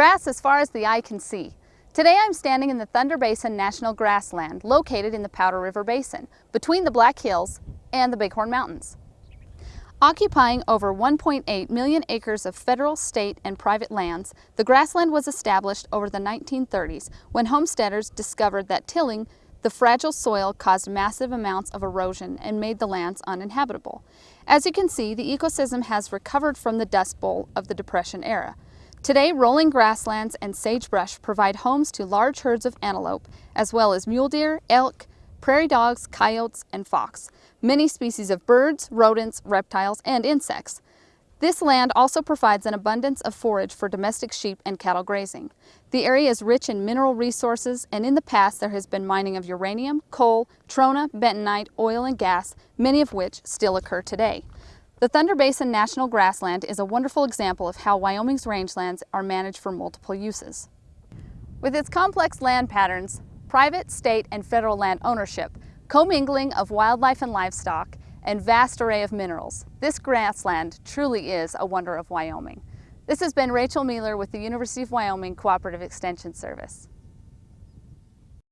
Grass as far as the eye can see. Today I'm standing in the Thunder Basin National Grassland located in the Powder River Basin between the Black Hills and the Bighorn Mountains. Occupying over 1.8 million acres of federal, state, and private lands, the grassland was established over the 1930s when homesteaders discovered that tilling the fragile soil caused massive amounts of erosion and made the lands uninhabitable. As you can see, the ecosystem has recovered from the Dust Bowl of the Depression era. Today, rolling grasslands and sagebrush provide homes to large herds of antelope, as well as mule deer, elk, prairie dogs, coyotes, and fox, many species of birds, rodents, reptiles, and insects. This land also provides an abundance of forage for domestic sheep and cattle grazing. The area is rich in mineral resources and in the past there has been mining of uranium, coal, trona, bentonite, oil and gas, many of which still occur today. The Thunder Basin National Grassland is a wonderful example of how Wyoming's rangelands are managed for multiple uses. With its complex land patterns, private, state, and federal land ownership, commingling of wildlife and livestock, and vast array of minerals. This grassland truly is a wonder of Wyoming. This has been Rachel Mueller with the University of Wyoming Cooperative Extension Service.